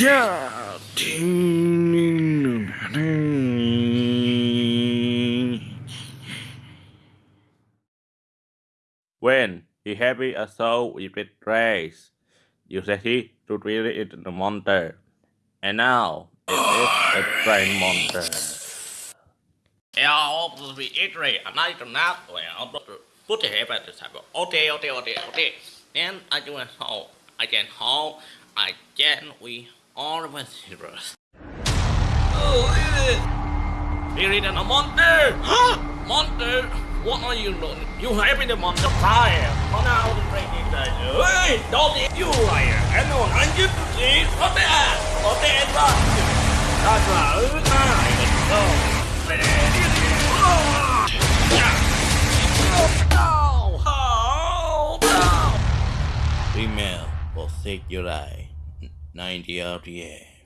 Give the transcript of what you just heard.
Yeah. When he happy a soul with race, you set it to treat it a monster. And now it is a train monster. Ja, vi itri, anai to not well, put it at the table. Okay, okay, okay, okay. Then I do it how I can hold. I can we all of us heroes. Oh, Spirit and a monster! Huh? Monster! What are you doing? You having the monster fire! Come out and break it down. Hey, don't eat you liar! I know I'm just to see. What the ass? What the ass? That's right. I go. Oh, oh, oh, Female will take your eye. 90 out the air.